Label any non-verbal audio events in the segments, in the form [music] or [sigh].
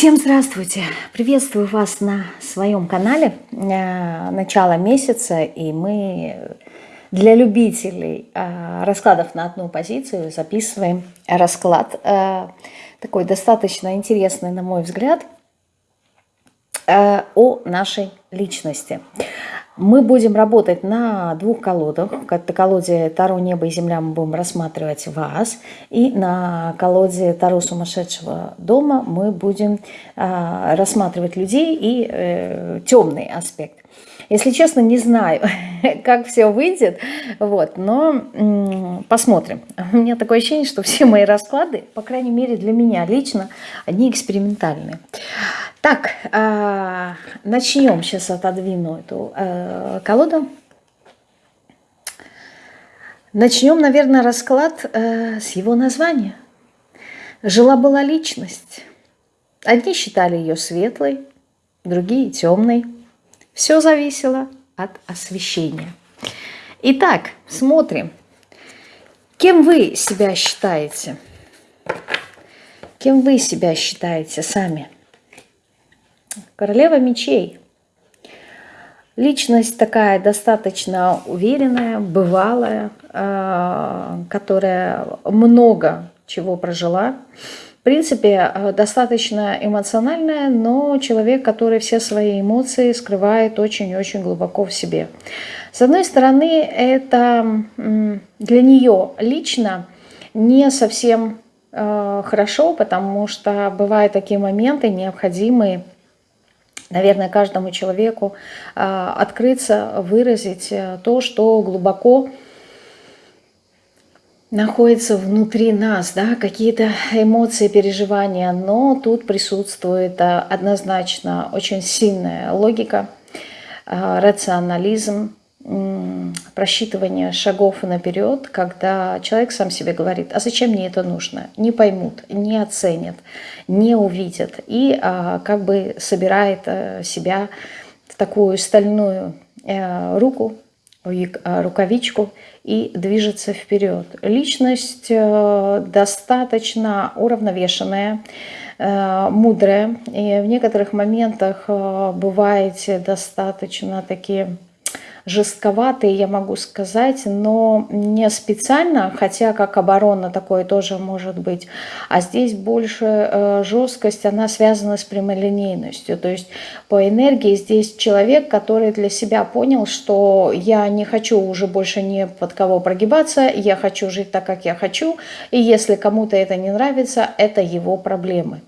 Всем здравствуйте! Приветствую вас на своем канале. Э, начало месяца, и мы для любителей э, раскладов на одну позицию записываем расклад. Э, такой достаточно интересный, на мой взгляд, о нашей личности. Мы будем работать на двух колодах. На колоде Таро «Небо и земля» мы будем рассматривать вас. И на колоде Таро «Сумасшедшего дома» мы будем э, рассматривать людей и э, темный аспект. Если честно, не знаю, [laughs] как все выйдет, вот, но посмотрим. У меня такое ощущение, что все мои расклады, по крайней мере для меня лично, они экспериментальные. Так, э, начнем. Сейчас отодвину эту э, колоду. Начнем, наверное, расклад э, с его названия. Жила-была личность. Одни считали ее светлой, другие темной. Все зависело от освещения. Итак, смотрим. Кем вы себя считаете? Кем вы себя считаете сами? Королева мечей. Личность такая достаточно уверенная, бывалая, э, которая много чего прожила. В принципе, э, достаточно эмоциональная, но человек, который все свои эмоции скрывает очень-очень глубоко в себе. С одной стороны, это для нее лично не совсем э, хорошо, потому что бывают такие моменты необходимые, наверное, каждому человеку а, открыться, выразить э, то, что глубоко находится внутри нас, да, какие-то эмоции, переживания, но тут присутствует а, однозначно очень сильная логика, а, рационализм, просчитывание шагов наперед, когда человек сам себе говорит, а зачем мне это нужно? Не поймут, не оценят, не увидят. И а, как бы собирает себя в такую стальную а, руку, рукавичку и движется вперед. Личность а, достаточно уравновешенная, мудрая, и в некоторых моментах бываете достаточно такие жестковатые, я могу сказать, но не специально, хотя как оборона такое тоже может быть. А здесь больше э, жесткость, она связана с прямолинейностью. То есть по энергии здесь человек, который для себя понял, что я не хочу уже больше ни под кого прогибаться, я хочу жить так, как я хочу, и если кому-то это не нравится, это его проблемы.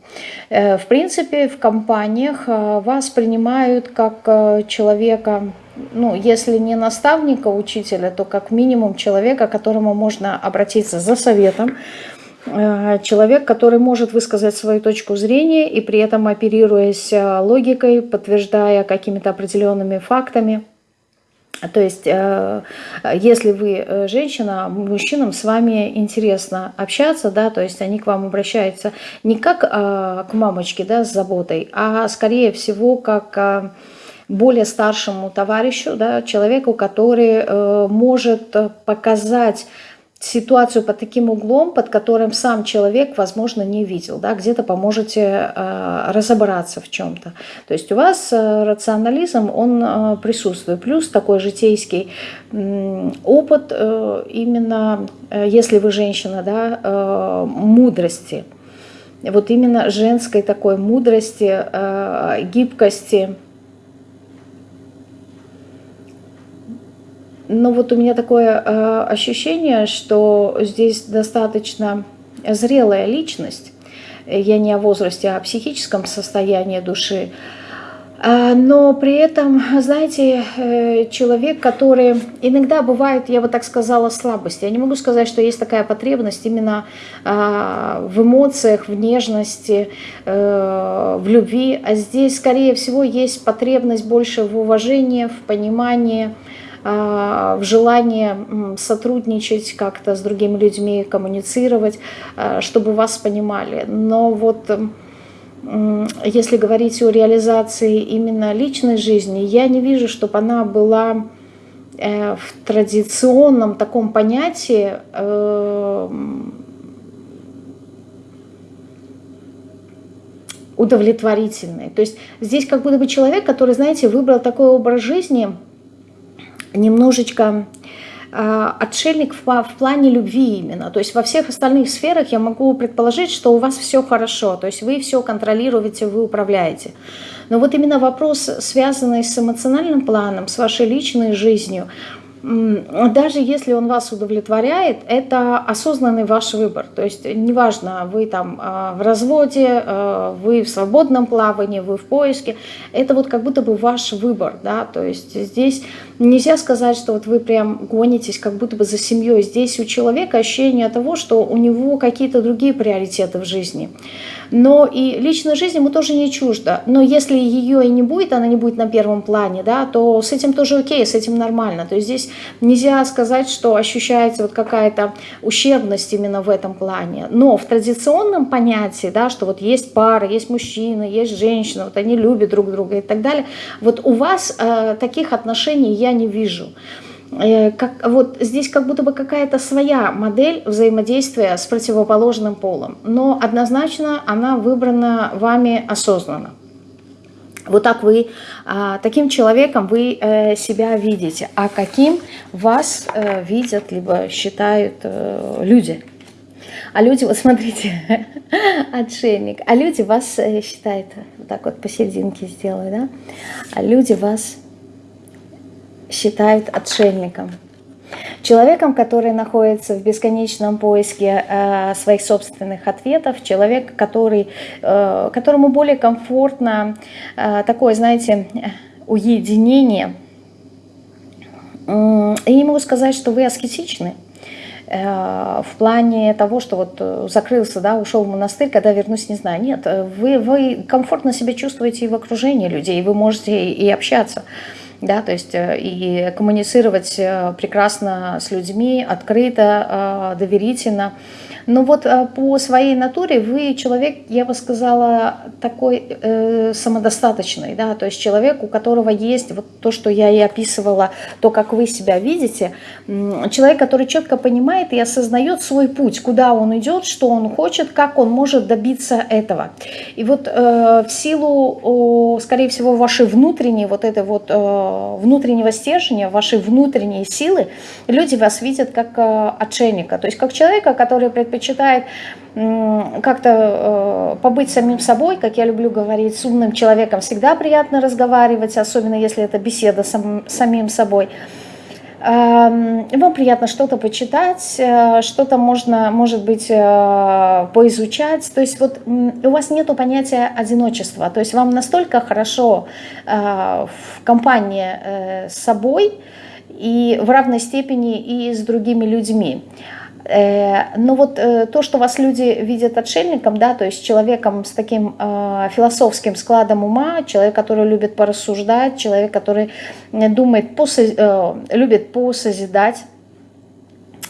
Э, в принципе, в компаниях э, вас принимают как человека ну, если не наставника, учителя, то как минимум человека, которому можно обратиться за советом, э, человек, который может высказать свою точку зрения и при этом оперируясь э, логикой, подтверждая какими-то определенными фактами. То есть, э, если вы женщина, мужчинам с вами интересно общаться, да, то есть они к вам обращаются не как к мамочке, да, с заботой, а скорее всего как более старшему товарищу, да, человеку, который э, может показать ситуацию под таким углом, под которым сам человек, возможно, не видел. Да, Где-то поможете э, разобраться в чем-то. То есть у вас э, рационализм, он э, присутствует. Плюс такой житейский э, опыт, э, именно э, если вы женщина, да, э, мудрости. Вот именно женской такой мудрости, э, гибкости, Но вот у меня такое э, ощущение, что здесь достаточно зрелая личность. Я не о возрасте, а о психическом состоянии души. А, но при этом, знаете, э, человек, который иногда бывает, я бы так сказала, слабость. Я не могу сказать, что есть такая потребность именно а, в эмоциях, в нежности, э, в любви. А здесь, скорее всего, есть потребность больше в уважении, в понимании, в желании сотрудничать как-то с другими людьми, коммуницировать, а, чтобы вас понимали. Но вот если говорить о реализации именно личной жизни, я не вижу, чтобы она была э, в традиционном таком понятии э, удовлетворительной. То есть здесь как будто бы человек, который, знаете, выбрал такой образ жизни, немножечко э, отшельник в плане любви именно. То есть во всех остальных сферах я могу предположить, что у вас все хорошо, то есть вы все контролируете, вы управляете. Но вот именно вопрос, связанный с эмоциональным планом, с вашей личной жизнью – даже если он вас удовлетворяет, это осознанный ваш выбор. То есть неважно, вы там а, в разводе, а, вы в свободном плавании, вы в поиске, это вот как будто бы ваш выбор. Да? То есть здесь нельзя сказать, что вот вы прям гонитесь как будто бы за семьей. Здесь у человека ощущение того, что у него какие-то другие приоритеты в жизни. Но и личная жизнь ему тоже не чужда. Но если ее и не будет, она не будет на первом плане, да, то с этим тоже окей, с этим нормально. То есть здесь нельзя сказать, что ощущается вот какая-то ущербность именно в этом плане. Но в традиционном понятии, да, что вот есть пара, есть мужчина, есть женщина, вот они любят друг друга и так далее, вот у вас э, таких отношений я не вижу. Э, как, вот здесь как будто бы какая-то своя модель взаимодействия с противоположным полом, но однозначно она выбрана вами осознанно. Вот так вы, а, таким человеком вы э, себя видите, а каким вас э, видят, либо считают люди. А люди, [laughs] вот смотрите, отшельник, а люди вас считают, вот так вот посерединке сделаю, да, а люди вас считают отшельником. Человеком, который находится в бесконечном поиске э, своих собственных ответов, человек, который, э, которому более комфортно э, такое, знаете, уединение. И не могу сказать, что вы аскетичны э, в плане того, что вот э, закрылся, да, ушел в монастырь, когда вернусь, не знаю. Нет, вы, вы комфортно себя чувствуете и в окружении людей, вы можете и общаться да, то есть э, и коммуницировать э, прекрасно с людьми, открыто, э, доверительно. Но вот по своей натуре вы человек, я бы сказала, такой э, самодостаточный, да, то есть человек, у которого есть вот то, что я и описывала, то, как вы себя видите, человек, который четко понимает и осознает свой путь, куда он идет, что он хочет, как он может добиться этого. И вот э, в силу, э, скорее всего, вашей внутренней вот этой вот э, внутреннего стержня, вашей внутренней силы, люди вас видят как э, отшельника, то есть как человека, который предпочитает как-то э, побыть самим собой, как я люблю говорить, с умным человеком всегда приятно разговаривать, особенно если это беседа с самим собой. Эм, вам приятно что-то почитать, э, что-то можно, может быть, э, поизучать. То есть вот у вас нет понятия одиночества. То есть вам настолько хорошо в компании с собой и в равной степени и с другими людьми. Э, но вот э, то, что вас люди видят отшельником, да, то есть человеком с таким э, философским складом ума, человек, который любит порассуждать, человек, который думает, любит посозидать,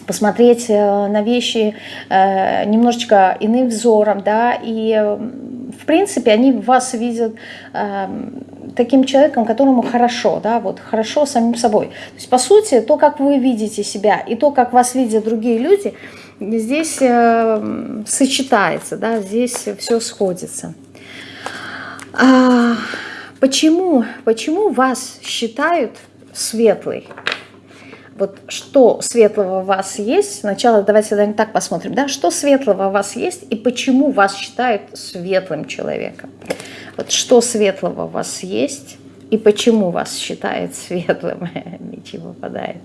посмотреть на вещи немножечко иным взором, да, и в принципе они вас видят таким человеком, которому хорошо, да, вот хорошо самим собой. То есть, по сути, то, как вы видите себя и то, как вас видят другие люди, здесь э, сочетается, да, здесь все сходится. А, почему, почему вас считают светлой? Вот что светлого у вас есть? Сначала давайте наверное, так посмотрим, да, что светлого у вас есть и почему вас считают светлым человеком. Вот что светлого у вас есть и почему вас считает светлым? [laughs] Ничего попадает.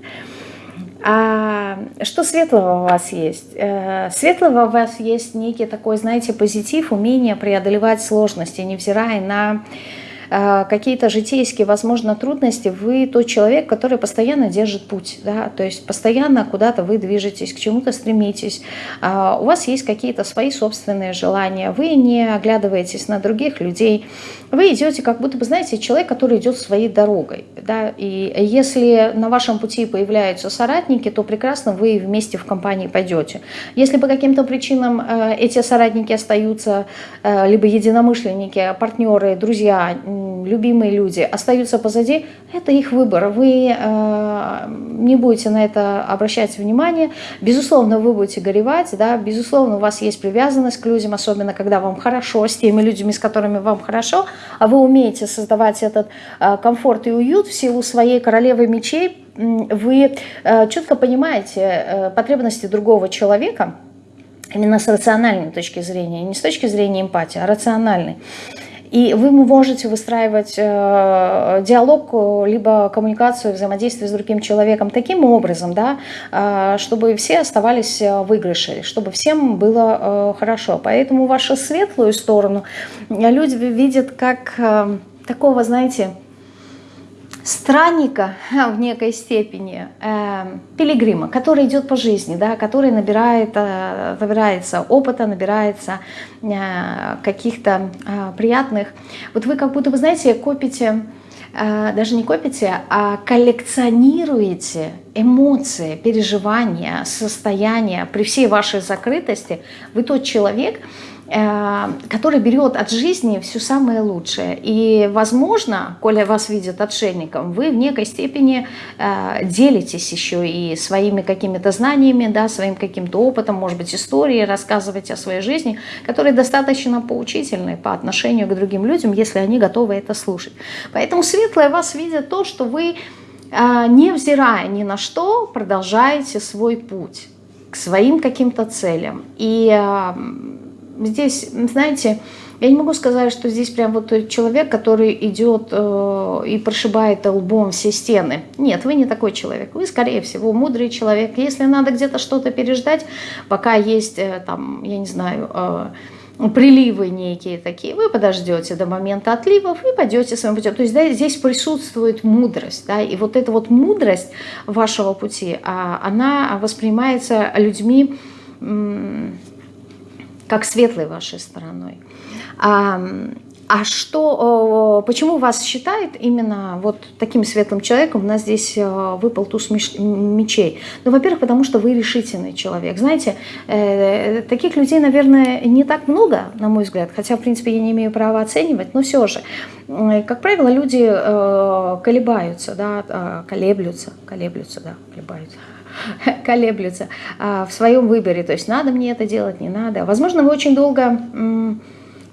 А что светлого у вас есть? Э, светлого у вас есть некий такой, знаете, позитив, умение преодолевать сложности, невзирая на какие-то житейские, возможно, трудности, вы тот человек, который постоянно держит путь, да, то есть постоянно куда-то вы движетесь, к чему-то стремитесь, а, у вас есть какие-то свои собственные желания, вы не оглядываетесь на других людей, вы идете как будто бы, знаете, человек, который идет своей дорогой, да, и если на вашем пути появляются соратники, то прекрасно вы вместе в компании пойдете. Если по каким-то причинам э, эти соратники остаются, э, либо единомышленники, партнеры, друзья, любимые люди остаются позади, это их выбор. Вы э, не будете на это обращать внимание. Безусловно, вы будете горевать, да, безусловно, у вас есть привязанность к людям, особенно когда вам хорошо, с теми людьми, с которыми вам хорошо, а вы умеете создавать этот э, комфорт и уют в силу своей королевы мечей, вы э, четко понимаете э, потребности другого человека, именно с рациональной точки зрения, не с точки зрения эмпатии, а рациональной. И вы можете выстраивать э, диалог, либо коммуникацию, взаимодействие с другим человеком таким образом, да, э, чтобы все оставались в выигрыше, чтобы всем было э, хорошо. Поэтому вашу светлую сторону люди видят как э, такого, знаете, странника в некой степени, э, пилигрима, который идет по жизни, да, который набирает, э, набирается опыта, набирается э, каких-то э, приятных. Вот вы как будто, вы знаете, копите, э, даже не копите, а коллекционируете эмоции, переживания, состояния. При всей вашей закрытости вы тот человек, Э, который берет от жизни все самое лучшее. И, возможно, коли вас видят отшельником, вы в некой степени э, делитесь еще и своими какими-то знаниями, да, своим каким-то опытом, может быть, историей, рассказываете о своей жизни, которые достаточно поучительны по отношению к другим людям, если они готовы это слушать. Поэтому светлые вас видят то, что вы, э, невзирая ни на что, продолжаете свой путь к своим каким-то целям. И здесь, знаете, я не могу сказать, что здесь прям вот человек, который идет э, и прошибает лбом все стены. Нет, вы не такой человек. Вы, скорее всего, мудрый человек. Если надо где-то что-то переждать, пока есть, э, там, я не знаю, э, приливы некие такие, вы подождете до момента отливов и пойдете своим путем. То есть да, здесь присутствует мудрость. Да, и вот эта вот мудрость вашего пути, а, она воспринимается людьми как светлой вашей стороной. А, а что, почему вас считает именно вот таким светлым человеком? У нас здесь э, выпал туз мечей. Ну, во-первых, потому что вы решительный человек. Знаете, э, таких людей, наверное, не так много, на мой взгляд, хотя, в принципе, я не имею права оценивать, но все же. Как правило, люди э, колебаются, да, колеблются, колеблются, да, колебаются [laughs] колеблются а, в своем выборе. То есть надо мне это делать, не надо. Возможно, вы очень долго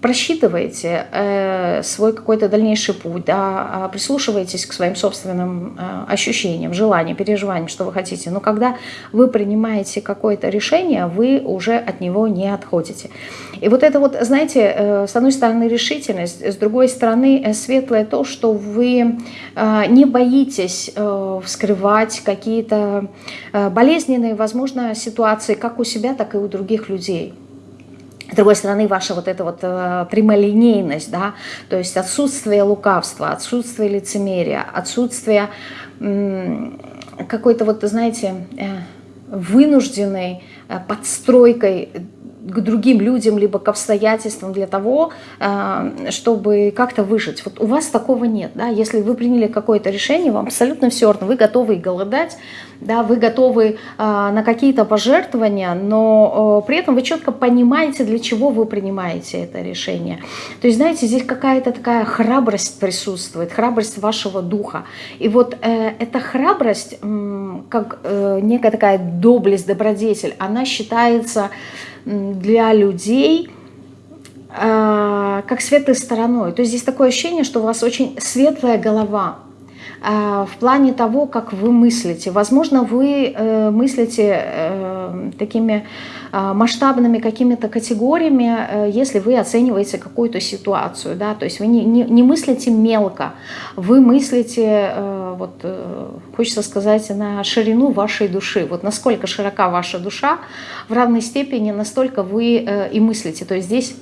просчитываете э, свой какой-то дальнейший путь, да, а прислушиваетесь к своим собственным э, ощущениям, желаниям, переживаниям, что вы хотите. Но когда вы принимаете какое-то решение, вы уже от него не отходите. И вот это вот, знаете, э, с одной стороны решительность, с другой стороны э, светлое то, что вы э, не боитесь э, вскрывать какие-то э, болезненные, возможно, ситуации как у себя, так и у других людей. С другой стороны, ваша вот эта вот э, прямолинейность, да, то есть отсутствие лукавства, отсутствие лицемерия, отсутствие какой-то вот, знаете, э, вынужденной э, подстройкой к другим людям, либо к обстоятельствам для того, чтобы как-то выжить. Вот у вас такого нет. Да? Если вы приняли какое-то решение, вам абсолютно все равно, вы готовы голодать, да, вы готовы э, на какие-то пожертвования, но э, при этом вы четко понимаете, для чего вы принимаете это решение. То есть, знаете, здесь какая-то такая храбрость присутствует, храбрость вашего духа. И вот эта храбрость, как некая такая доблесть, добродетель, она считается для людей э, как светлой стороной. То есть здесь такое ощущение, что у вас очень светлая голова э, в плане того, как вы мыслите. Возможно, вы э, мыслите такими масштабными какими-то категориями, если вы оцениваете какую-то ситуацию. Да? То есть вы не, не, не мыслите мелко, вы мыслите вот, э, хочется сказать, на ширину вашей души. Вот насколько широка ваша душа, в равной степени настолько вы э, и мыслите. То есть здесь,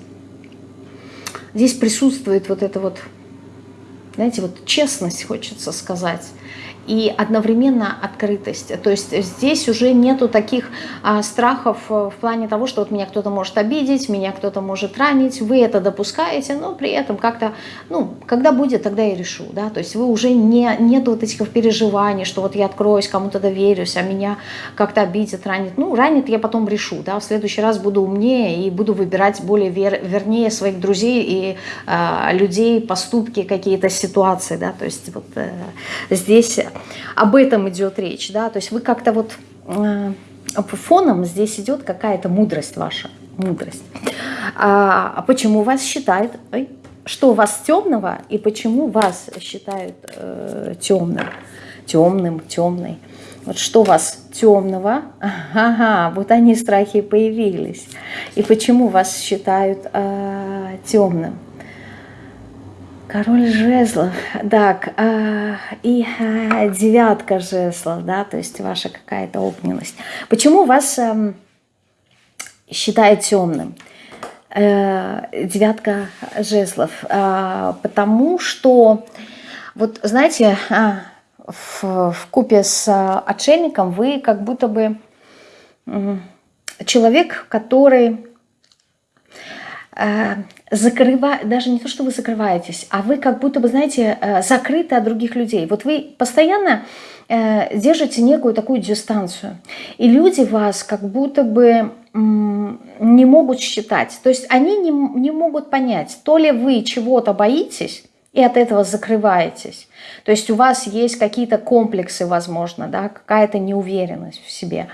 здесь присутствует вот это вот, знаете, вот честность, хочется сказать. И одновременно открытость. То есть здесь уже нету таких а, страхов э, в плане того, что вот меня кто-то может обидеть, меня кто-то может ранить, вы это допускаете, но при этом как-то, ну, когда будет, тогда я решу, да, то есть вы уже не, нету вот этих переживаний, что вот я откроюсь, кому-то доверюсь, а меня как-то обидит, ранит. Ну, ранит я потом решу, да, в следующий раз буду умнее и буду выбирать более вер, вернее своих друзей и э, людей, поступки, какие-то ситуации, да, то есть вот э, здесь об этом идет речь, да, то есть вы как-то вот э, фоном здесь идет какая-то мудрость ваша, мудрость. А, а почему вас считают, ой, что у вас темного и почему вас считают э, темным, темным, темной? Вот что у вас темного? Ага, вот они страхи появились. И почему вас считают э, темным? Король жезлов, так, э, и э, девятка жезлов, да, то есть ваша какая-то огненность. Почему вас э, считают темным? Э, девятка жезлов, э, потому что, вот знаете, э, в, в купе с отшельником вы как будто бы э, человек, который закрывает, даже не то, что вы закрываетесь, а вы как будто бы, знаете, э, закрыты от других людей. Вот вы постоянно э, держите некую такую дистанцию. И люди вас как будто бы не могут считать. То есть они не, не могут понять, то ли вы чего-то боитесь, и от этого закрываетесь. То есть у вас есть какие-то комплексы, возможно, да, какая-то неуверенность в себе.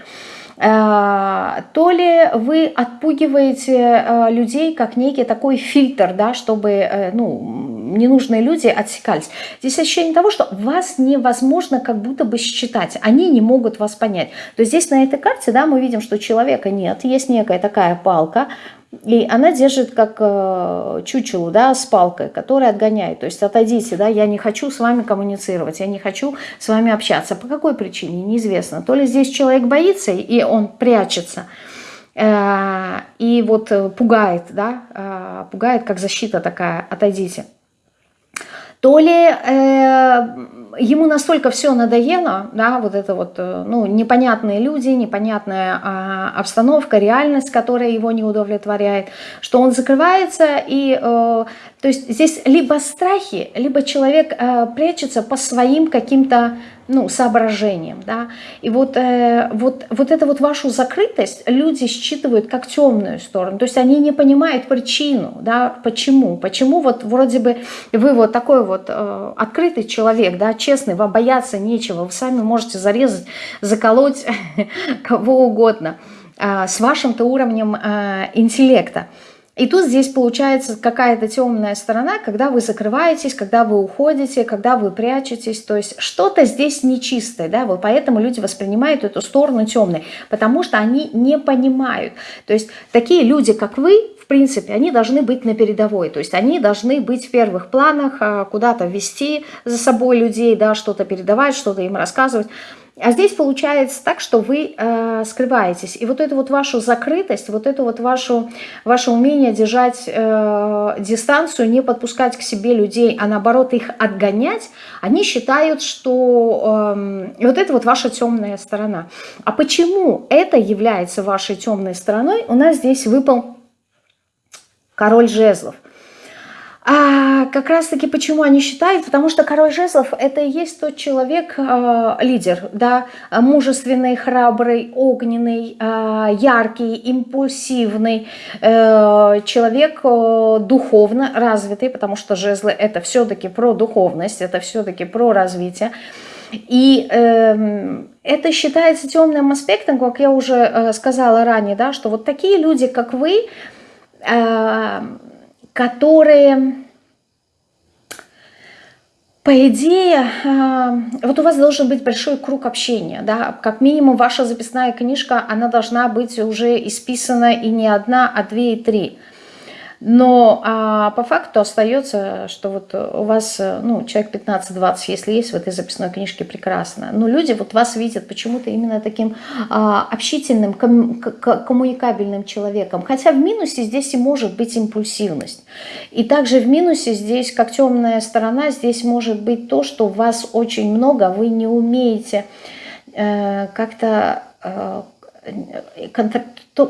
Э, то ли вы отпугиваете э, людей как некий такой фильтр, да, чтобы э, ну, ненужные люди отсекались. Здесь ощущение того, что вас невозможно как будто бы считать, они не могут вас понять. То есть здесь на этой карте да, мы видим, что человека нет, есть некая такая палка, и она держит как э, чучелу, да, с палкой, которая отгоняет. То есть отойдите, да, я не хочу с вами коммуницировать, я не хочу с вами общаться. По какой причине, неизвестно. То ли здесь человек боится, и он прячется, э, и вот э, пугает, да, э, пугает как защита такая, отойдите то ли э, ему настолько все надоело, да, вот это вот, э, ну, непонятные люди, непонятная э, обстановка, реальность, которая его не удовлетворяет, что он закрывается и, э, то есть здесь либо страхи, либо человек э, прячется по своим каким-то ну, соображением, да, и вот, э, вот, вот эту вот вашу закрытость люди считывают как темную сторону, то есть они не понимают причину, да, почему, почему вот вроде бы вы вот такой вот э, открытый человек, да, честный, вам бояться нечего, вы сами можете зарезать, заколоть [laughs] кого угодно э, с вашим-то уровнем э, интеллекта, и тут здесь получается какая-то темная сторона, когда вы закрываетесь, когда вы уходите, когда вы прячетесь. То есть что-то здесь нечистое, да, вот поэтому люди воспринимают эту сторону темной, потому что они не понимают. То есть такие люди, как вы, в принципе, они должны быть на передовой, то есть они должны быть в первых планах, а, куда-то вести за собой людей, да, что-то передавать, что-то им рассказывать. А здесь получается так, что вы э, скрываетесь. И вот эту вот вашу закрытость, вот эту вот вашу, ваше умение держать э, дистанцию, не подпускать к себе людей, а наоборот их отгонять, они считают, что э, вот это вот ваша темная сторона. А почему это является вашей темной стороной, у нас здесь выпал король жезлов – а как раз-таки почему они считают? Потому что король жезлов – это и есть тот человек, э, лидер, да, мужественный, храбрый, огненный, э, яркий, импульсивный, э, человек э, духовно развитый, потому что жезлы – это все-таки про духовность, это все-таки про развитие. И э, это считается темным аспектом, как я уже э, сказала ранее, да, что вот такие люди, как вы, э, которые, по идее, а, вот у вас должен быть большой круг общения, да, как минимум ваша записная книжка, она должна быть уже исписана и не одна, а две и три. Но а по факту остается, что вот у вас, ну, человек 15-20, если есть в этой записной книжке, прекрасно. Но люди вот вас видят почему-то именно таким а, общительным, ком, коммуникабельным человеком. Хотя в минусе здесь и может быть импульсивность. И также в минусе здесь, как темная сторона, здесь может быть то, что вас очень много, вы не умеете э, как-то... Э,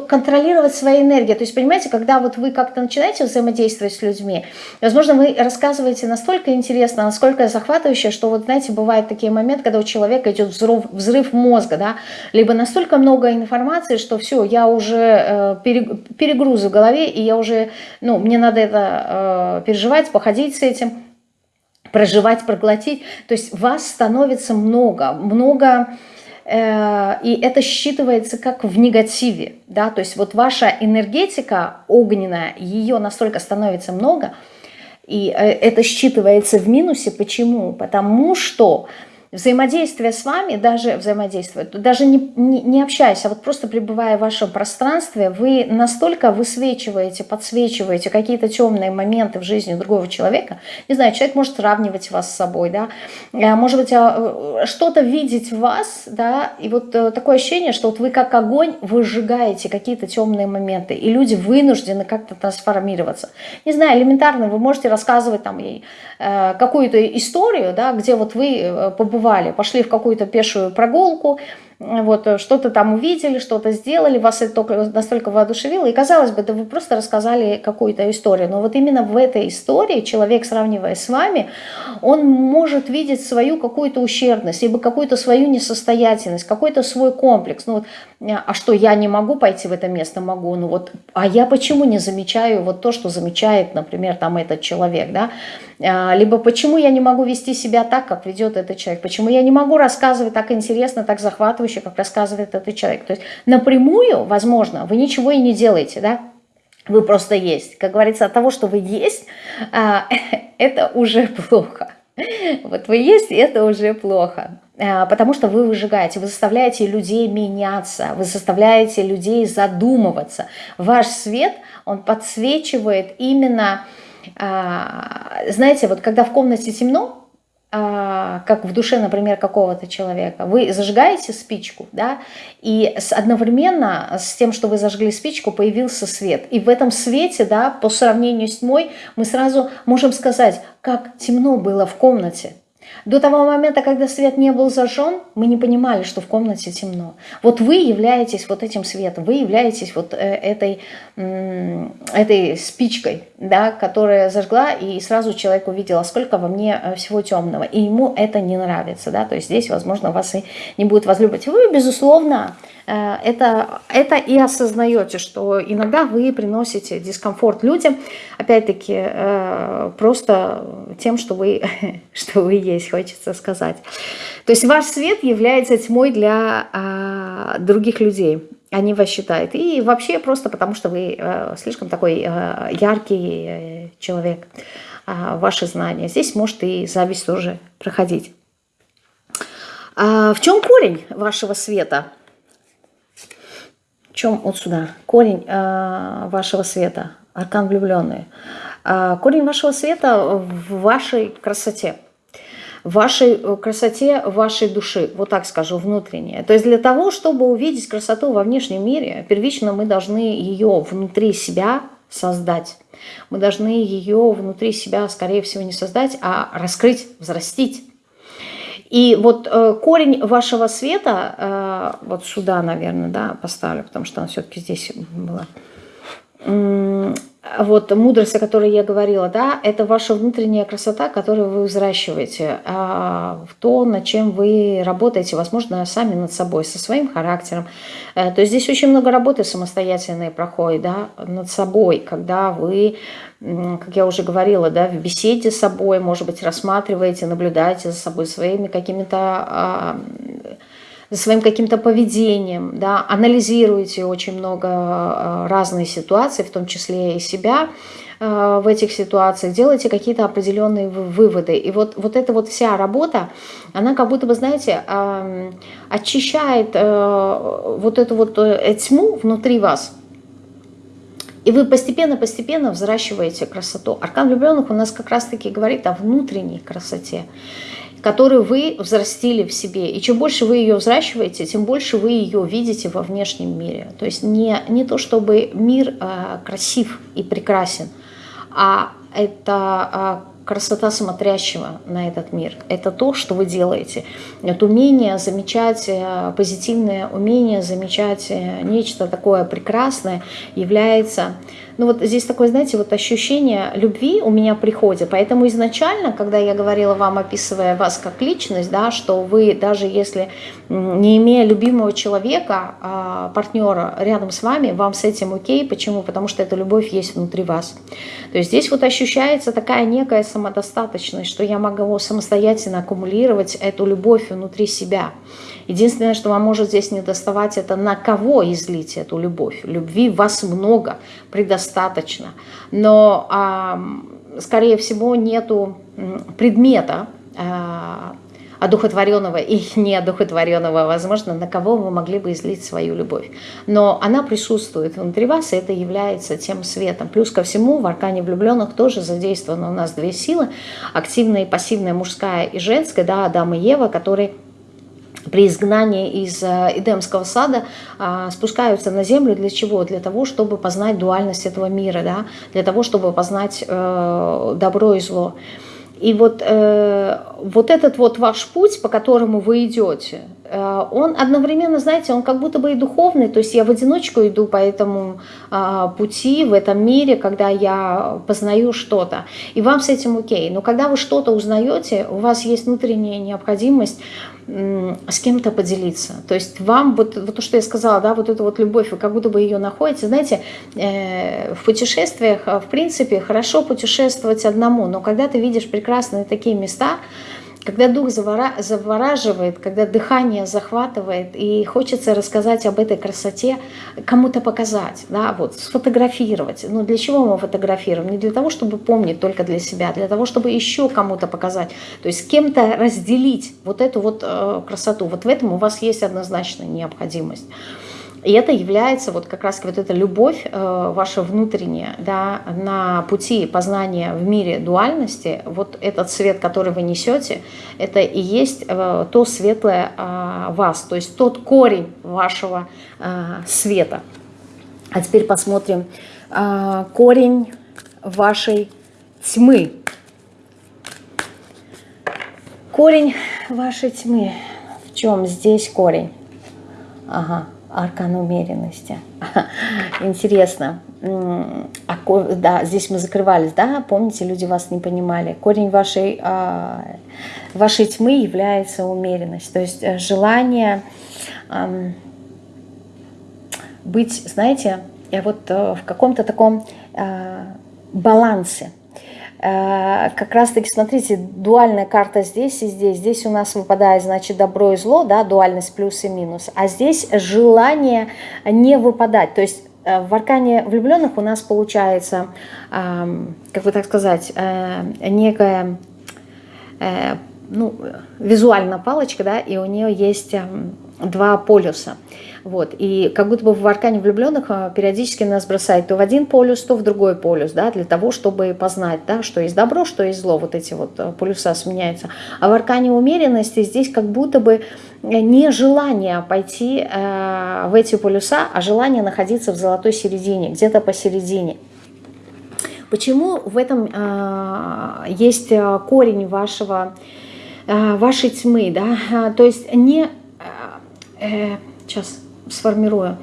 контролировать свои энергии. То есть, понимаете, когда вот вы как-то начинаете взаимодействовать с людьми, возможно, вы рассказываете настолько интересно, насколько захватывающе, что вот, знаете, бывают такие моменты, когда у человека идет взрыв, взрыв мозга, да, либо настолько много информации, что все, я уже э, перегруз в голове, и я уже, ну, мне надо это э, переживать, походить с этим, проживать, проглотить. То есть вас становится много, много и это считывается как в негативе, да, то есть вот ваша энергетика огненная, ее настолько становится много, и э, это считывается в минусе. Почему? Потому что взаимодействие с вами, даже взаимодействие, даже не, не, не общаясь, а вот просто пребывая в вашем пространстве, вы настолько высвечиваете, подсвечиваете какие-то темные моменты в жизни другого человека. Не знаю, человек может сравнивать вас с собой, да, а, может быть, а, что-то видеть в вас, да, и вот э, такое ощущение, что вот вы как огонь выжигаете какие-то темные моменты, и люди вынуждены как-то трансформироваться. Не знаю, элементарно вы можете рассказывать там э, какую-то историю, да, где вот вы э, побывали побывали, пошли в какую-то пешую прогулку, вот э, что-то там увидели, что-то сделали, вас это только настолько воодушевило, и казалось бы, да вы просто рассказали какую-то историю, но вот именно в этой истории человек, сравнивая с вами, он может видеть свою какую-то ущербность, либо какую-то свою несостоятельность, какой-то свой комплекс, ну вот, а что, я не могу пойти в это место, могу, ну вот, а я почему не замечаю вот то, что замечает, например, там этот человек, да, а, либо почему я не могу вести себя так, как ведет этот человек, почему я не могу рассказывать так интересно, так захватывающе, как рассказывает этот человек. То есть напрямую, возможно, вы ничего и не делаете, да, вы просто есть. Как говорится, от того, что вы есть, а, [laughs] это уже плохо. Вот вы есть, это уже плохо. А, потому что вы выжигаете, вы заставляете людей меняться, вы заставляете людей задумываться. Ваш свет, он подсвечивает именно а, знаете, вот когда в комнате темно, как в душе, например, какого-то человека, вы зажигаете спичку, да, и одновременно с тем, что вы зажгли спичку, появился свет. И в этом свете, да, по сравнению с тьмой, мы сразу можем сказать, как темно было в комнате. До того момента, когда свет не был зажжен, мы не понимали, что в комнате темно. Вот вы являетесь вот этим светом, вы являетесь вот э, этой, этой спичкой, да, которая зажгла, и сразу человек увидел, а сколько во мне э, всего темного. И ему это не нравится. Да? То есть здесь, возможно, вас и не будет возлюбить. Вы, безусловно, это, это и осознаете, что иногда вы приносите дискомфорт людям, опять-таки, э, просто тем, что вы, [laughs] что вы есть, хочется сказать. То есть ваш свет является тьмой для а, других людей. Они вас считают. И вообще просто потому, что вы э, слишком такой яркий человек, а, ваши знания. Здесь может и зависть тоже проходить. А в чем корень вашего света? Чем вот сюда? Корень э, вашего света, аркан влюбленный. Э, корень вашего света в вашей красоте. В вашей э, красоте вашей души, вот так скажу, внутреннее. То есть для того, чтобы увидеть красоту во внешнем мире, первично мы должны ее внутри себя создать. Мы должны ее внутри себя, скорее всего, не создать, а раскрыть, взрастить. И вот э, корень вашего света, э, вот сюда, наверное, да, поставлю, потому что она все-таки здесь была. Вот мудрость, о которой я говорила, да, это ваша внутренняя красота, которую вы взращиваете, а, в то, над чем вы работаете, возможно, сами над собой, со своим характером. Э, то есть здесь очень много работы самостоятельной проходит, да, над собой, когда вы как я уже говорила, да, в беседе с собой, может быть, рассматриваете, наблюдаете за собой своими какими-то а, за своим каким-то поведением, да, анализируете очень много а, разные ситуации, в том числе и себя а, в этих ситуациях, делаете какие-то определенные выводы. И вот, вот эта вот вся работа, она как будто бы, знаете, очищает вот эту вот э, тьму внутри вас – И вы постепенно-постепенно взращиваете красоту. Аркан влюбленных у нас как раз-таки говорит о внутренней красоте которую вы взрастили в себе. И чем больше вы ее взращиваете, тем больше вы ее видите во внешнем мире. То есть не, не то, чтобы мир э, красив и прекрасен, а это э, красота смотрящего на этот мир. Это то, что вы делаете. Это умение замечать, э, позитивное умение замечать э, нечто такое прекрасное является ну вот здесь такое, знаете, вот ощущение любви у меня приходит. Поэтому изначально, когда я говорила вам, описывая вас как личность, да, что вы даже если не имея любимого человека, а, партнера рядом с вами, вам с этим окей. Почему? Потому что эта любовь есть внутри вас. То есть здесь вот ощущается такая некая самодостаточность, что я могу самостоятельно аккумулировать эту любовь внутри себя. Единственное, что вам может здесь не доставать, это на кого излить эту любовь. Любви вас много, предостаточно. Но, скорее всего, нету предмета, а, одухотворенного и [laughs] неодухотворенного, возможно, на кого вы могли бы излить свою любовь. Но она присутствует внутри вас, и это является тем светом. Плюс ко всему в аркане влюбленных тоже задействованы у нас две силы, активная и пассивная, мужская и женская, да, Адам и Ева, которые при изгнании из э, Эдемского сада а, спускаются на землю для чего? Для того, чтобы познать дуальность этого мира, да? для того, чтобы познать э, добро и зло. И вот, э, вот этот вот ваш путь, по которому вы идете, он одновременно, знаете, он как будто бы и духовный, то есть я в одиночку иду по этому э, пути в этом мире, когда я познаю что-то, и вам с этим окей. Но когда вы что-то узнаете, у вас есть внутренняя необходимость с кем-то поделиться. То есть вам, вот, вот то, что я сказала, да, вот эту вот любовь, вы как будто бы ее находите. Знаете, э, в путешествиях, в принципе, хорошо путешествовать одному, но когда ты видишь прекрасные такие места, когда дух завораживает, когда дыхание захватывает, и хочется рассказать об этой красоте, кому-то показать, да, вот, сфотографировать. Ну, для чего мы фотографируем? Не для того, чтобы помнить только для себя, для того, чтобы еще кому-то показать. То есть с кем-то разделить вот эту вот э, красоту. Вот в этом у вас есть однозначная необходимость. И это является вот как раз вот эта любовь э, ваша внутренняя, да, на пути познания в мире дуальности, вот этот свет, который вы несете, это и есть э, то светлое э, вас, то есть тот корень вашего э, света. А теперь посмотрим э, корень вашей тьмы. Корень вашей тьмы. В чем здесь корень? Ага, аркан умеренности. [laughs] Интересно. А, да, здесь мы закрывались, да? Помните, люди вас не понимали. Корень вашей, а, вашей тьмы является умеренность. То есть э, желание быть, знаете, вот э, в каком-то таком а, балансе. Э, как раз-таки, смотрите, дуальная карта здесь и здесь. Здесь у нас выпадает, значит, добро и зло, да, дуальность плюс и минус. А здесь желание не выпадать. То есть э, в аркане влюбленных у нас получается, как бы так сказать, э, некая ну, визуальная палочка, да, и у нее есть два полюса. Вот. И как будто бы в аркане влюбленных а, периодически нас бросает то в один полюс, то в другой полюс, да, для того, чтобы познать, да, что есть добро, что есть зло, вот эти вот а, полюса сменяются. А в аркане умеренности здесь как будто бы не желание пойти э, в эти полюса, а желание находиться в золотой середине, где-то посередине. Почему в этом э, есть корень вашего, э, вашей тьмы, да, то есть не, э, сейчас сформирую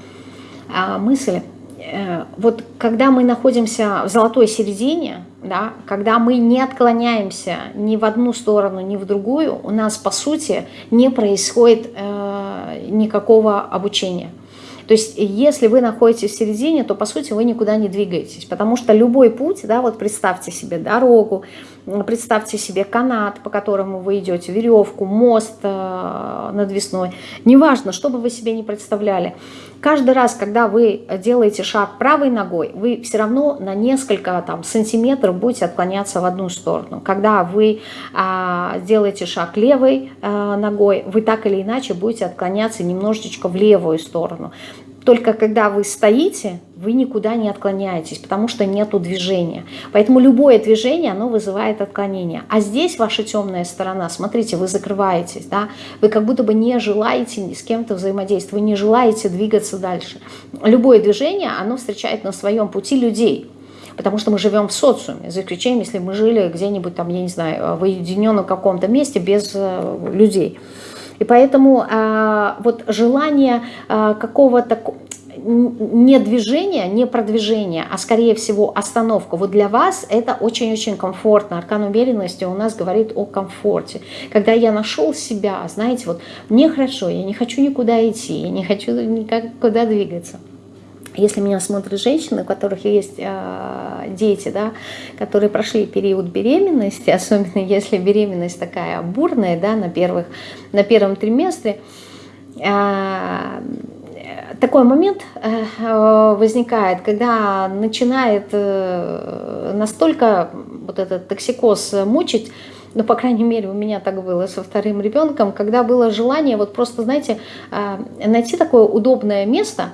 а, мысль. Э, вот когда мы находимся в золотой середине, да, когда мы не отклоняемся ни в одну сторону, ни в другую, у нас, по сути, не происходит э, никакого обучения. То есть если вы находитесь в середине, то по сути вы никуда не двигаетесь, потому что любой путь, да, вот представьте себе дорогу, представьте себе канат, по которому вы идете, веревку, мост э, надвесной, неважно, что бы вы себе не представляли, каждый раз, когда вы делаете шаг правой ногой, вы все равно на несколько там, сантиметров будете отклоняться в одну сторону. Когда вы а, делаете шаг левой а, ногой, вы так или иначе будете отклоняться немножечко в левую сторону. Только когда вы стоите, вы никуда не отклоняетесь, потому что нету движения. Поэтому любое движение, оно вызывает отклонение. А здесь ваша темная сторона, смотрите, вы закрываетесь, да, вы как будто бы не желаете с кем-то взаимодействовать, вы не желаете двигаться дальше. Любое движение, оно встречает на своем пути людей, потому что мы живем в социуме, за исключением, если мы жили где-нибудь там, я не знаю, в уединенном каком-то месте без э, людей. И поэтому э, вот желание э, какого-то не движение, не продвижение, а скорее всего остановка. Вот для вас это очень-очень комфортно. Аркан умеренности у нас говорит о комфорте. Когда я нашел себя, знаете, вот мне хорошо, я не хочу никуда идти, я не хочу никуда двигаться. Если меня смотрят женщины, у которых есть э, дети, да, которые прошли период беременности, [laughs] особенно если беременность такая бурная, да, на, первых, на первом триместре, э, такой момент э, возникает, когда начинает э, настолько вот этот токсикоз мучить, ну, по крайней мере, у меня так было со вторым ребенком, когда было желание вот просто, знаете, э, найти такое удобное место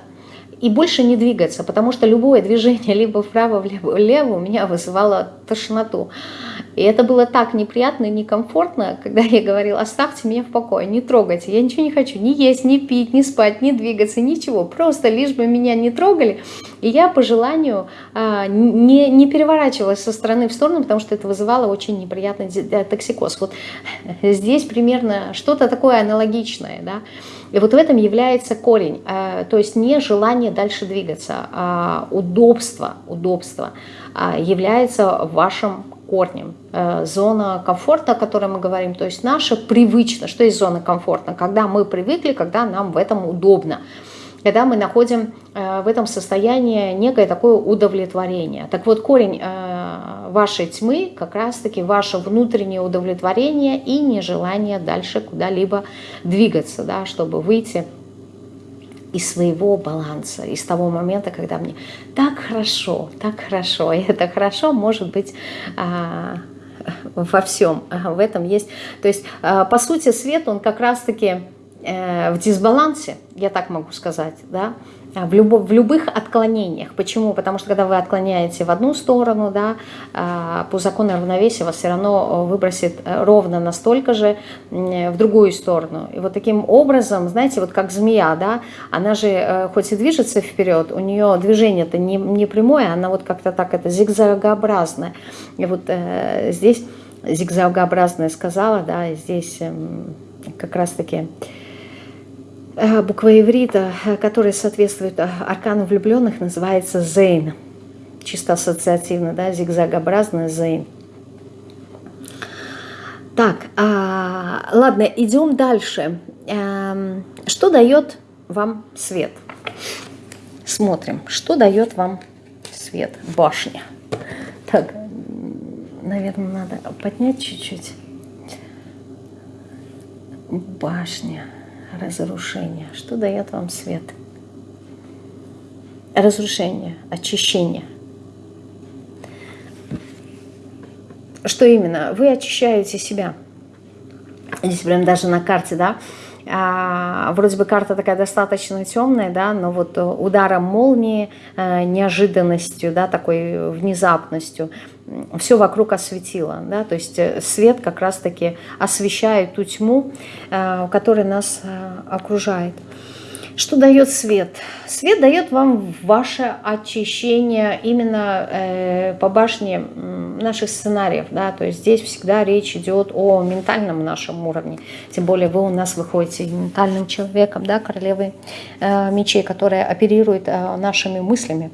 и больше не двигаться, потому что любое движение [laughs] либо вправо, либо влево у меня вызывало тошноту. И это было так неприятно и некомфортно, когда я говорила, оставьте меня в покое, не трогайте, я ничего не хочу, ни есть, ни пить, ни спать, ни двигаться, ничего, просто лишь бы меня не трогали. И я по желанию а, не, не переворачивалась со стороны в сторону, потому что это вызывало очень неприятный э, токсикоз. Вот [laughs] здесь примерно что-то такое аналогичное, да. И вот в этом является корень, э, то есть не желание дальше двигаться, а удобство, удобство а, является вашим корнем. Э, зона комфорта, о которой мы говорим, то есть наша привычно. Что есть зона комфорта? Когда мы привыкли, когда нам в этом удобно. Когда мы находим э, в этом состоянии некое такое удовлетворение. Так вот, корень э, вашей тьмы как раз-таки ваше внутреннее удовлетворение и нежелание дальше куда-либо двигаться, да, чтобы выйти из своего баланса, из того момента, когда мне так хорошо, так хорошо, и это хорошо может быть а, во всем, в этом есть, то есть а, по сути свет, он как раз-таки э, в дисбалансе, я так могу сказать, да, а, в, любо, в любых отклонениях. Почему? Потому что когда вы отклоняете в одну сторону, да, а, по закону равновесия вас все равно выбросит э, ровно настолько же в другую сторону. И вот таким образом, знаете, вот как змея, да, она же э, хоть и движется вперед, у нее движение-то не, не прямое, она вот как-то так, это зигзагообразное. И вот э, здесь зигзагообразное сказала, да, здесь э, как раз-таки... Э, буква иврита, э, которая соответствует э, аркану влюбленных, называется зейн. Чисто ассоциативно, да, зигзагообразный зейн. Так, а, ладно, идем дальше. А, что дает вам свет? Смотрим, что дает вам свет? Башня. Так, наверное, надо поднять чуть-чуть. Башня разрушение. Что дает вам свет? Разрушение, очищение. Что именно? Вы очищаете себя. Здесь прям даже на карте, да, а, вроде бы карта такая достаточно темная, да, но вот ударом молнии, а, неожиданностью, да, такой внезапностью, все вокруг осветило, да, то есть э, свет как раз-таки освещает ту тьму, а, которая нас окружает. Что дает свет? Свет дает вам ваше очищение именно э, по башне наших сценариев. Да? То есть здесь всегда речь идет о ментальном нашем уровне. Тем более вы у нас выходите ментальным человеком, да, королевой э, мечей, которая оперирует э, нашими мыслями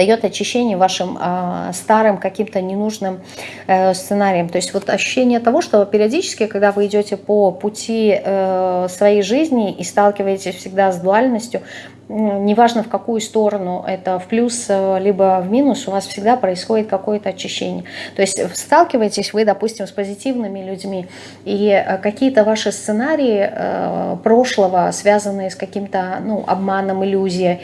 дает очищение вашим э, старым каким-то ненужным э, сценариям. То есть вот ощущение того, что периодически, когда вы идете по пути э, своей жизни и сталкиваетесь всегда с дуальностью, неважно в какую сторону, это в плюс э, либо в минус, у вас всегда происходит какое-то очищение. То есть сталкиваетесь вы, допустим, с позитивными людьми, и какие-то ваши сценарии прошлого, связанные с каким-то ну, обманом, иллюзией,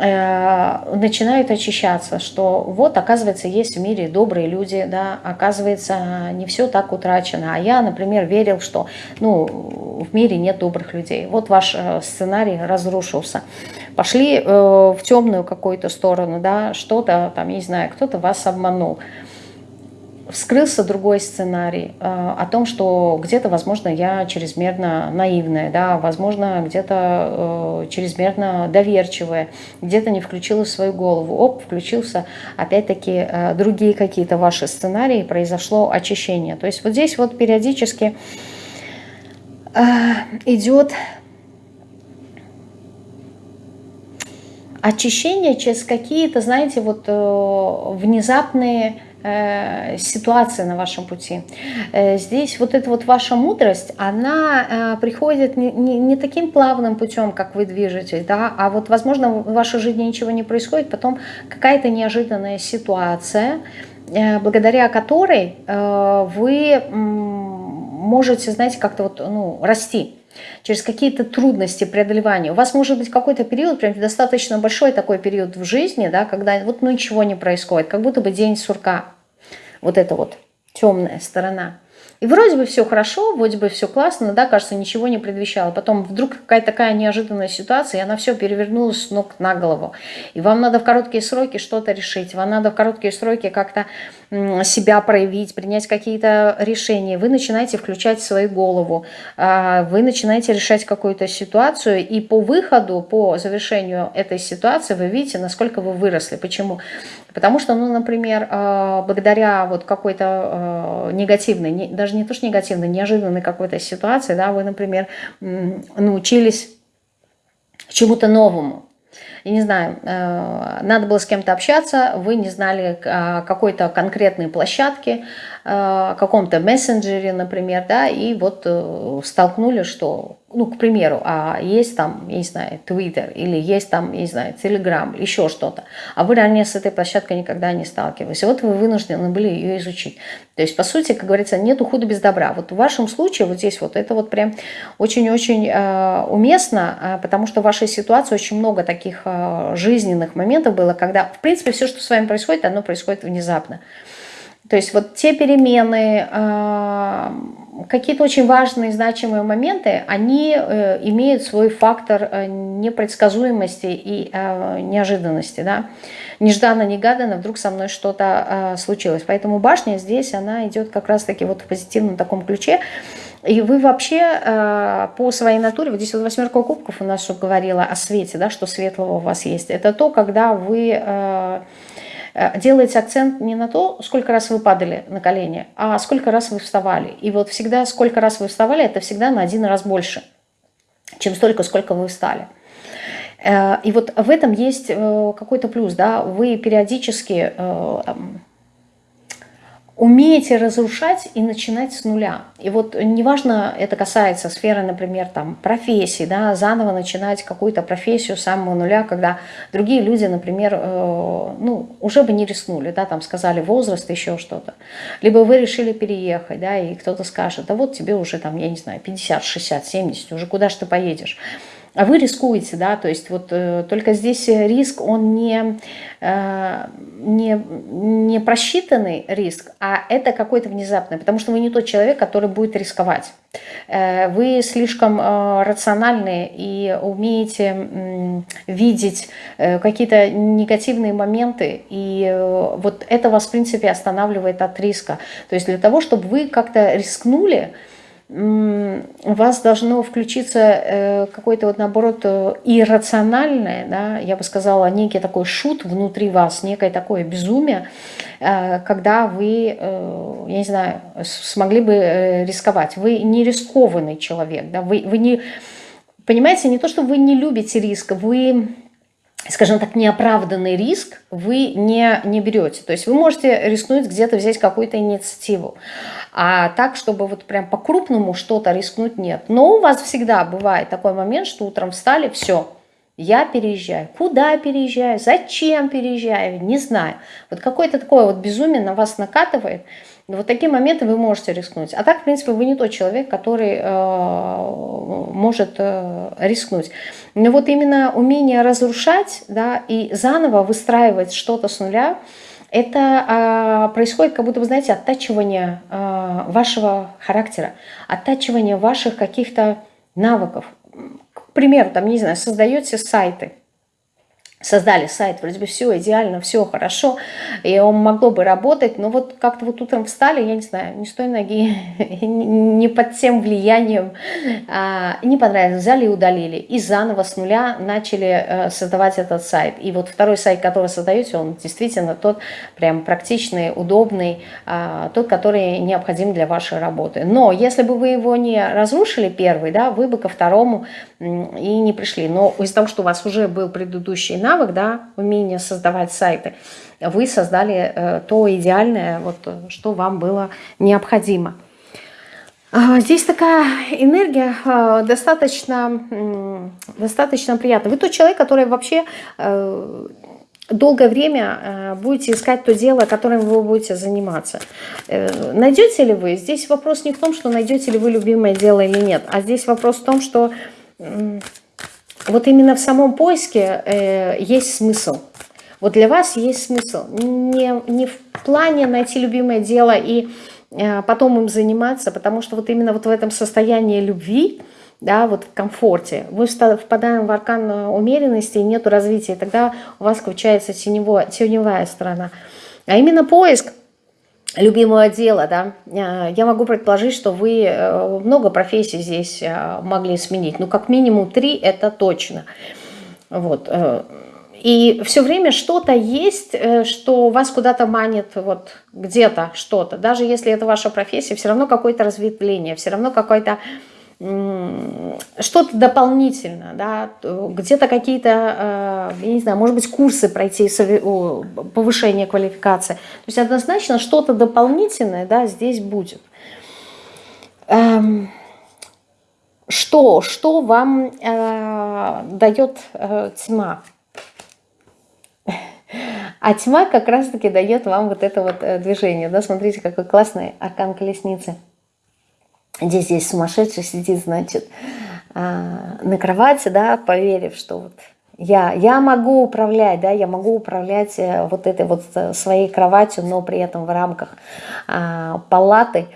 начинают очищаться, что вот, оказывается, есть в мире добрые люди, да, оказывается, не все так утрачено. А я, например, верил, что, ну, в мире нет добрых людей. Вот ваш э, сценарий разрушился. Пошли э, в темную какую-то сторону, да, что-то там, не знаю, кто-то вас обманул вскрылся другой сценарий э, о том, что где-то, возможно, я чрезмерно наивная, да, возможно, где-то э, чрезмерно доверчивая, где-то не включила свою голову. Оп, включился, опять-таки, э, другие какие-то ваши сценарии, произошло очищение. То есть вот здесь вот периодически идет очищение через какие-то, знаете, вот внезапные Э, ситуации на вашем пути. Э, здесь вот эта вот ваша мудрость, она э, приходит не, не, не таким плавным путем, как вы движетесь, да, а вот, возможно, в вашей жизни ничего не происходит, потом какая-то неожиданная ситуация, благодаря которой вы можете, знаете, как-то вот, ну, расти через какие-то трудности преодолевания. У вас может быть какой-то период, прям достаточно большой такой период в жизни, да, когда вот ну, ничего не происходит, как будто бы день сурка. Вот это вот темная сторона. И вроде бы все хорошо, вроде бы все классно, да, кажется, ничего не предвещало. Потом вдруг какая-то такая неожиданная ситуация, и она все перевернулась с ног на голову. И вам надо в короткие сроки что-то решить, вам надо в короткие сроки как-то себя проявить, принять какие-то решения. Вы начинаете включать свою голову, а, вы начинаете решать какую-то ситуацию, и по выходу, по завершению этой ситуации вы видите, насколько вы выросли. Почему? Потому что, ну, например, а, благодаря вот какой-то а, негативной, даже не то что негативной, неожиданной какой-то ситуации, да, вы, например, научились чему-то новому. Я не знаю, э, надо было с кем-то общаться, вы не знали какой-то конкретной площадки, э, каком-то мессенджере, например, да, и вот э, столкнули, что ну, к примеру, а есть там, я не знаю, Twitter или есть там, я не знаю, Telegram, еще что-то, а вы ранее с этой площадкой никогда не сталкивались. И вот вы вынуждены были ее изучить. То есть, по сути, как говорится, нету худа без добра. Вот в вашем случае, вот здесь вот, это вот прям очень-очень э, уместно, э, потому что в вашей ситуации очень много таких э, жизненных моментов было, когда, в принципе, все, что с вами происходит, оно происходит внезапно. То есть вот те перемены, э, какие-то очень важные, значимые моменты, они э, имеют свой фактор э, непредсказуемости и неожиданности. Да? Нежданно-негаданно вдруг со мной что-то случилось. Поэтому башня здесь, она идет как раз-таки вот в позитивном таком ключе. И вы вообще по своей натуре, вот здесь вот восьмерка кубков у нас говорила о свете, да, что светлого у вас есть. Это то, когда вы Э, делаете акцент не на то, сколько раз вы падали на колени, а сколько раз вы вставали. И вот всегда, сколько раз вы вставали, это всегда на один раз больше, чем столько, сколько вы встали. Э, и вот в этом есть э, какой-то плюс, да, вы периодически умеете разрушать и начинать с нуля. И вот неважно, это касается сферы, например, там, профессии, да, заново начинать какую-то профессию с самого нуля, когда другие люди, например, э, ну, уже бы не рискнули, да, там сказали возраст, еще что-то. Либо вы решили переехать, да, и кто-то скажет, да вот тебе уже там, я не знаю, 50, 60, 70, уже куда же ты поедешь? А вы рискуете, да, то есть вот э, только здесь риск, он не, э, не, не просчитанный риск, а это какой-то внезапный, потому что вы не тот человек, который будет рисковать. Э, вы слишком э, рациональны и умеете э, видеть э, какие-то негативные моменты, и э, вот это вас, в принципе, останавливает от риска. То есть для того, чтобы вы как-то рискнули, у вас должно включиться э, какое-то вот наоборот э, иррациональное, да, я бы сказала, некий такой шут внутри вас, некое такое безумие, э, когда вы, я не знаю, смогли бы рисковать. Вы не рискованный человек, да, вы, вы не, понимаете, не то, что вы не любите риск, вы скажем так, неоправданный риск вы не, не берете. То есть вы можете рискнуть где-то взять какую-то инициативу. А так, чтобы вот прям по-крупному что-то рискнуть, нет. Но у вас всегда бывает такой момент, что утром встали, все, Я переезжаю. Куда переезжаю? Зачем переезжаю? Не знаю. Вот какое-то такое вот безумие на вас накатывает. Вот такие моменты вы можете рискнуть. А так, в принципе, вы не тот человек, который э, может э, рискнуть. Но вот именно умение разрушать да, и заново выстраивать что-то с нуля, это э, происходит как будто, вы знаете, оттачивание э, вашего характера, оттачивание ваших каких-то навыков. К примеру, там, не знаю, создаете сайты, создали сайт, вроде бы все идеально, все хорошо, и он могло бы работать, но вот как-то вот утром встали, я не знаю, не с той ноги, [laughs] не под тем влиянием, а, не понравилось, взяли и удалили, и заново с нуля начали э, создавать этот сайт. И вот второй сайт, который создаете, он действительно тот прям практичный, удобный, а, тот, который необходим для вашей работы. Но если бы вы его не разрушили первый, да, вы бы ко второму и не пришли. Но из-за того, что у вас уже был предыдущий навык, да, умение создавать сайты, вы создали э, то идеальное, вот, что вам было необходимо. А, здесь такая энергия э, достаточно, достаточно приятная. Вы тот человек, который вообще э, долгое время будете искать то дело, которым вы будете заниматься. Найдете ли вы? Здесь вопрос не в том, что найдете ли вы любимое дело или нет, а здесь вопрос в том, что вот именно в самом поиске э, есть смысл. Вот для вас есть смысл. Не, не в плане найти любимое дело и э, потом им заниматься, потому что вот именно вот в этом состоянии любви, да, вот в комфорте, мы впадаем в аркан умеренности и нет развития, тогда у вас включается теневая сторона. А именно поиск любимого дела, да, э, я могу предположить, что вы э, много профессий здесь э, могли сменить, ну, как минимум три, это точно, вот, и все время что-то есть, что вас куда-то манит, вот, где-то что-то, даже если это ваша профессия, все равно какое-то разветвление, все равно какой-то что-то дополнительно, да, где-то какие-то, э, я не знаю, может быть, курсы пройти, повышение квалификации. То есть однозначно что-то дополнительное, да, здесь будет. Эм, что, что вам э, дает э, тьма? А тьма как раз-таки дает вам вот это вот движение. Да? Смотрите, какой классный аркан колесницы. Здесь здесь сумасшедший сидит, значит, а, на кровати, да, поверив, что вот я, я могу управлять, да, я могу управлять э, вот этой вот э, своей кроватью, но при этом в рамках а, палаты,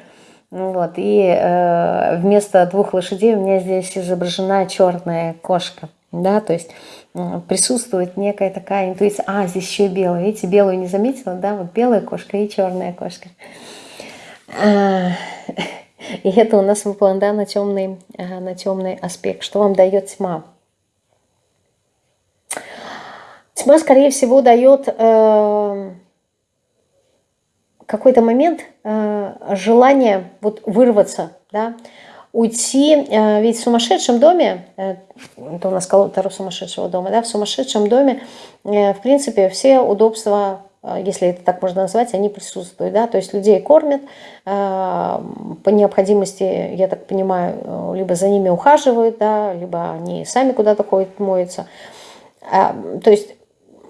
вот, и э, вместо двух лошадей у меня здесь изображена черная кошка, да, то есть присутствует некая такая интуиция, а, здесь еще и белая, видите, белую не заметила, да, вот белая кошка и черная кошка. И это у нас выпало да, на, темный, на темный аспект. Что вам дает тьма? Тьма, скорее всего, дает э, какой-то момент э, желание вот вырваться, да, уйти, э, ведь в сумасшедшем доме, э, это у нас колода сумасшедшего дома, да, в сумасшедшем доме, э, в принципе, все удобства если это так можно назвать, они присутствуют. Да? То есть людей кормят, а, по необходимости, я так понимаю, либо за ними ухаживают, да, либо они сами куда-то ходят, моются. А, то есть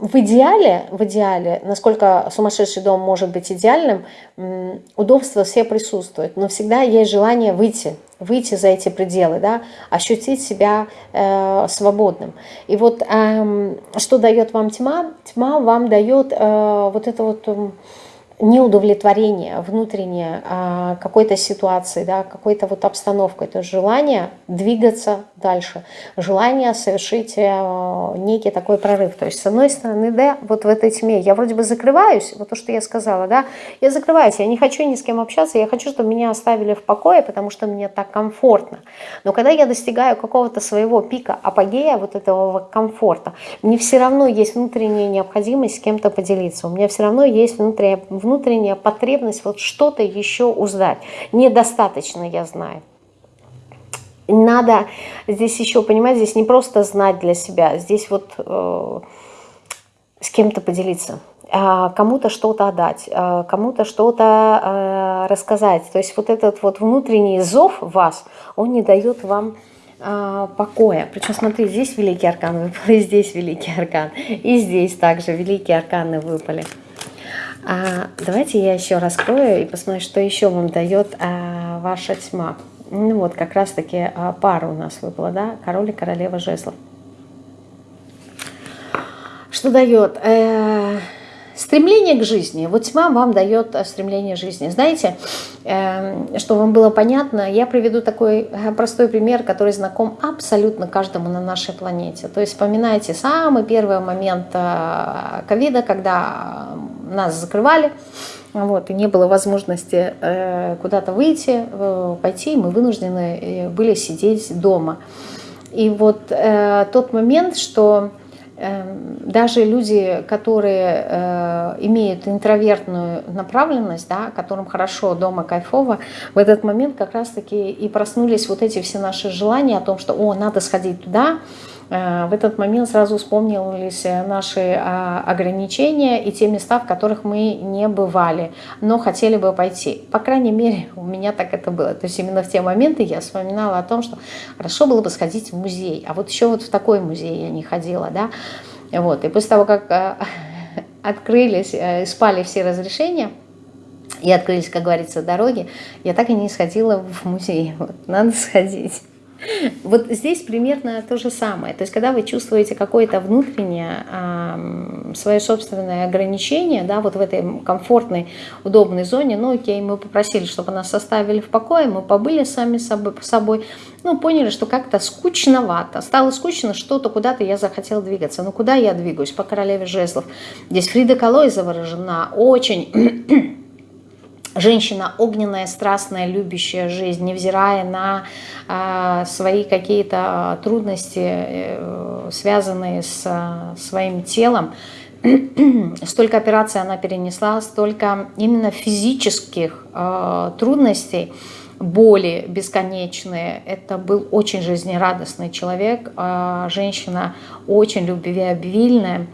в идеале, в идеале, насколько сумасшедший дом может быть идеальным, удобства все присутствуют, но всегда есть желание выйти, выйти за эти пределы, да, ощутить себя э, свободным. И вот э, что дает вам тьма? Тьма вам дает э, вот это вот... Э, неудовлетворение внутреннее а, какой-то ситуации, да, какой-то вот обстановкой, то есть желание двигаться дальше, желание совершить э, некий такой прорыв. То есть с одной стороны, да, вот в этой тьме я вроде бы закрываюсь, вот то, что я сказала, да, я закрываюсь, я не хочу ни с кем общаться, я хочу, чтобы меня оставили в покое, потому что мне так комфортно. Но когда я достигаю какого-то своего пика апогея, вот этого комфорта, мне все равно есть внутренняя необходимость с кем-то поделиться, у меня все равно есть внутренняя внутренняя потребность вот что-то еще узнать. Недостаточно, я знаю. Надо здесь еще, понимать, здесь не просто знать для себя, здесь вот э, с кем-то поделиться а кому-то что-то отдать, а кому-то что-то э, рассказать. То есть вот этот вот внутренний зов вас, он не дает вам а, покоя. Причем, смотри, здесь великий аркан выпал, [laughs] и здесь великий аркан, и здесь также великие арканы выпали. А, давайте я еще раскрою и посмотрю, что еще вам дает а, ваша тьма. Ну вот, как раз-таки а, пара у нас выпала, да, король и королева жезлов. Что дает? Э -э Стремление к жизни. Вот тьма вам дает э, стремление к жизни. Знаете, эм, что вам было понятно, я приведу такой э, простой пример, который знаком абсолютно каждому на нашей планете. То есть вспоминайте самый первый момент э, ковида, когда нас закрывали, вот, и не было возможности куда-то выйти, пойти, мы вынуждены были сидеть дома. И вот тот момент, что даже люди, которые э, имеют интровертную направленность, да, которым хорошо дома кайфово, в этот момент как раз-таки и проснулись вот эти все наши желания о том, что «О, надо сходить туда», Э, в этот момент сразу вспомнились наши а, ограничения и те места, в которых мы не бывали, но хотели бы пойти. По крайней мере, [laughs] у меня так это было. То есть именно в те моменты я вспоминала о том, что хорошо было бы сходить в музей. А вот еще вот в такой музей я не ходила. Да? Вот. И после того, как э, [laughs] открылись, э, спали все разрешения, и открылись, как говорится, дороги, я так и не сходила в музей. [laughs] Вот, надо сходить. Вот здесь примерно то же самое. То есть, когда вы чувствуете какое-то внутреннее свое собственное ограничение, да, вот в этой комфортной, удобной зоне, ну окей, мы попросили, чтобы нас оставили в покое, мы побыли сами собой, собой ну, поняли, что как-то скучновато. Стало скучно, что-то куда-то я захотела двигаться. Ну, куда я двигаюсь? По королеве жезлов. Здесь Фрида Калой заворожена очень женщина огненная, страстная, любящая жизнь, невзирая на э, свои какие-то трудности, э, связанные с э, своим телом, [clears throat] столько операций она перенесла, столько именно физических э, трудностей, боли бесконечные. Это был очень жизнерадостный человек, э, женщина очень любвеобильная, э,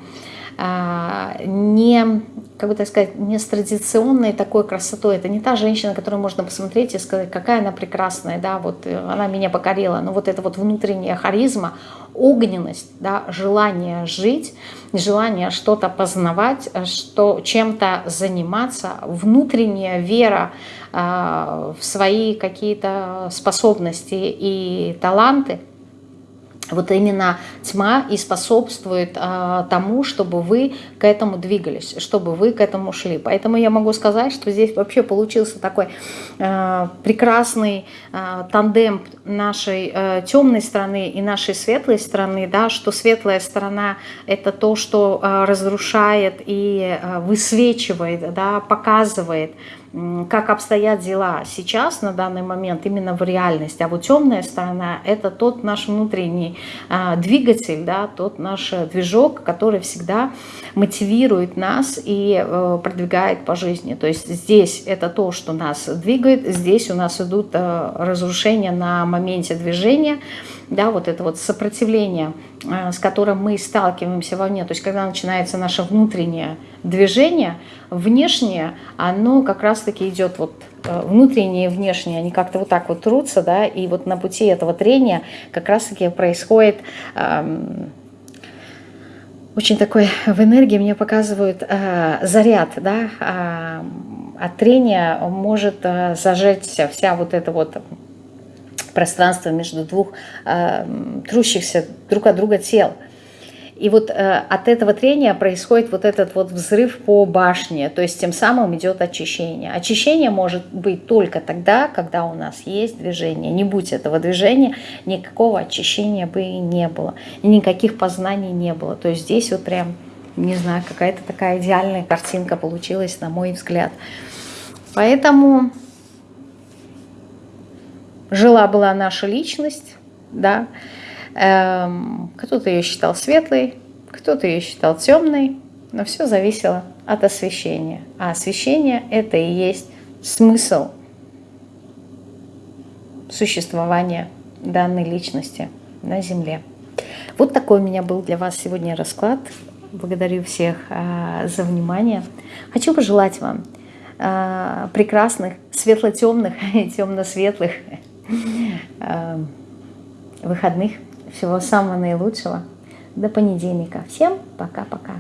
не как бы так сказать, не с традиционной такой красотой. Это не та женщина, которую можно посмотреть и сказать, какая она прекрасная, да, вот э, она меня покорила. Но вот это вот внутренняя харизма, огненность, да, желание жить, желание что-то познавать, что, чем-то заниматься, внутренняя вера э, в свои какие-то способности и таланты – вот именно тьма и способствует а, тому, чтобы вы к этому двигались, чтобы вы к этому шли. Поэтому я могу сказать, что здесь вообще получился такой а, прекрасный а, тандем нашей а, темной стороны и нашей светлой стороны, да, что светлая сторона – это то, что а, разрушает и а, высвечивает, да, показывает, как обстоят дела сейчас, на данный момент, именно в реальности. А вот темная сторона – это тот наш внутренний а, двигатель, да, тот наш движок, который всегда мотивирует нас и э, продвигает по жизни. То есть здесь это то, что нас двигает, здесь у нас идут э, разрушения на моменте движения, да, вот это вот сопротивление, э, с которым мы сталкиваемся вовне, то есть когда начинается наше внутреннее движение, внешнее, оно как раз-таки идет вот э, внутреннее и внешнее, они как-то вот так вот трутся, да, и вот на пути этого трения как раз-таки происходит эм, очень такой в энергии мне показывают э, заряд, да, э, от трения может э, зажечься вся вот эта вот пространство между двух э, трущихся друг от друга тел. И вот э, от этого трения происходит вот этот вот взрыв по башне, то есть тем самым идет очищение. Очищение может быть только тогда, когда у нас есть движение. Не будь этого движения, никакого очищения бы и не было, никаких познаний не было. То есть здесь вот прям, не знаю, какая-то такая идеальная картинка получилась, на мой взгляд. Поэтому жила-была наша личность, да, эм, кто-то ее считал светлой, кто-то ее считал темной, но все зависело от освещения. А освещение – это и есть смысл существования данной личности на Земле. Вот такой у меня был для вас сегодня расклад. Благодарю всех а, за внимание. Хочу пожелать вам а, прекрасных, светло-темных, темно-светлых выходных. Всего самого наилучшего. До понедельника. Всем пока-пока.